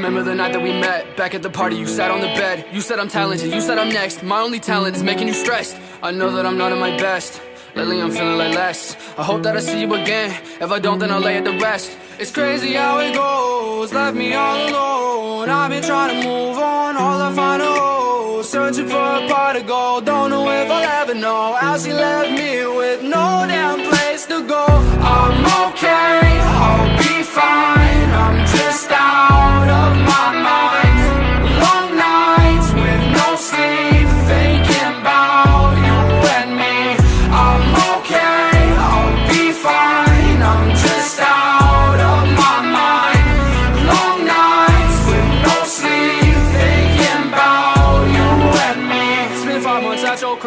night that we met Back at the party, you sat on the bed. You said I'm talented, you said I'm next. My only talent is making you stressed. I know that I'm not at my best. Lately I'm feeling like less. I hope that I see you again. If I don't, then I'll lay it to rest. It's crazy how it goes. Left me all alone. I've been trying to move on. All I find are holes Searching for a pot of gold. Don't know if I'll ever know How she left me with no damn place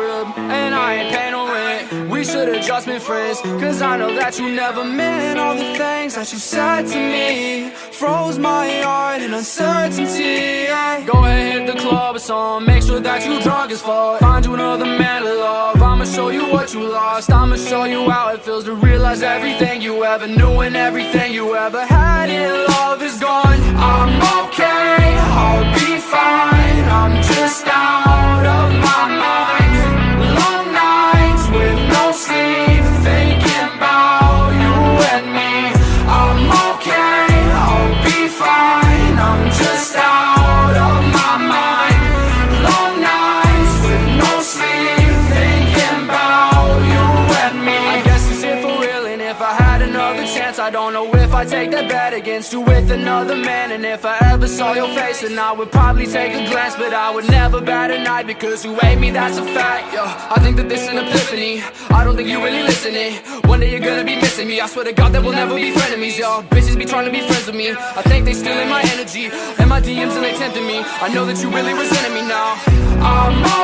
crib And I ain't paying no rent. We should've just been friends Cause I know that you never meant All the things that you said to me. Froze my heart in uncertainty Go ahead, hit the club or something. Make sure that you drunk as fuck. Find you another man to love. I'ma show you what you lost. I'ma show you how it feels to realize everything you ever knew And everything you ever had in love I don't know if I'd take that bet against you with another man. And if I ever saw your face Then I would probably take a glance. But I would never bat an eye Because you hate me, that's a fact Yo, I think that this is an epiphany. I don't think you really listening. One day you're gonna be missing me. I swear to God that we'll never be frenemies Yo, bitches be trying to be friends with me. I think they stealing my energy. And my DMs and they tempting me. I know that you really resenting me now. I'm